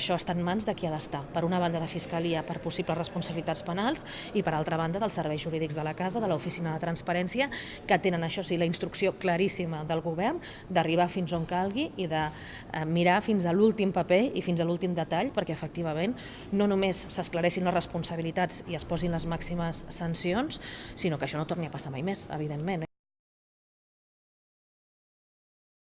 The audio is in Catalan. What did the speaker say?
això està en mans de qui ha d'estar. Per una banda, la Fiscalia per possibles responsabilitats penals i per altra banda, dels serveis jurídics de la Casa, de l'Oficina de Transparència, que tenen això sí la instrucció claríssima del govern d'arribar fins on calgui i de eh, mirar fins a l'últim paper i fins a l'últim detall perquè efectivament no només s'esclareixin les responsabilitats i es posin les màximes sancions, sinó que això no torni a passar mai més, evidentment. Eh?